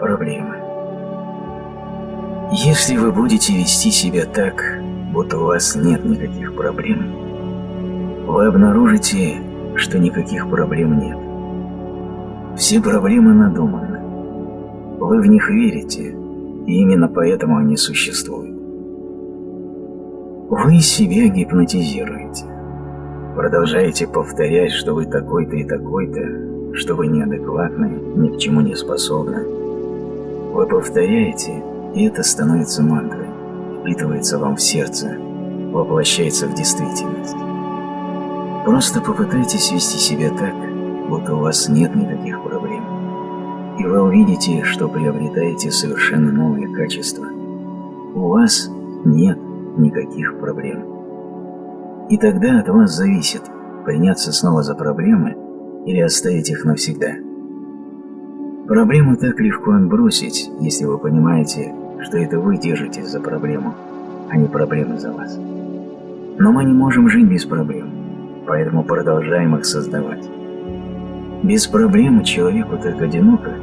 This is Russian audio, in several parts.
Проблемы. Если вы будете вести себя так, будто у вас нет никаких проблем, вы обнаружите, что никаких проблем нет. Все проблемы надуманы. Вы в них верите, и именно поэтому они существуют. Вы себя гипнотизируете. Продолжаете повторять, что вы такой-то и такой-то, что вы неадекватны, ни к чему не способны. Вы повторяете, и это становится мантрой, впитывается вам в сердце, воплощается в действительность. Просто попытайтесь вести себя так, будто у вас нет никаких проблем. И вы увидите, что приобретаете совершенно новые качества. У вас нет никаких проблем. И тогда от вас зависит, приняться снова за проблемы или оставить их навсегда. Проблему так легко отбросить, если вы понимаете, что это вы держитесь за проблему, а не проблемы за вас. Но мы не можем жить без проблем, поэтому продолжаем их создавать. Без проблемы человеку так одиноко,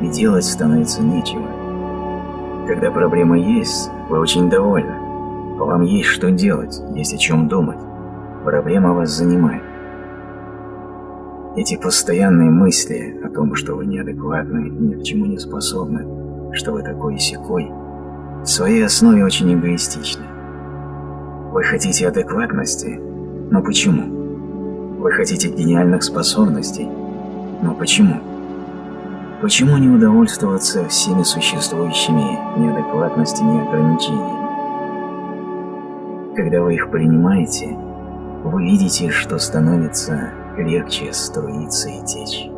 и делать становится нечего. Когда проблема есть, вы очень довольны. Вам есть что делать, есть о чем думать. Проблема вас занимает. Эти постоянные мысли о том, что вы неадекватны и ни к чему не способны, что вы такой и сякой, в своей основе очень эгоистичны. Вы хотите адекватности, но почему? Вы хотите гениальных способностей, но почему? Почему не удовольствоваться всеми существующими неадекватностями и ограничениями? Когда вы их принимаете, вы видите, что становится легче струиться и течь.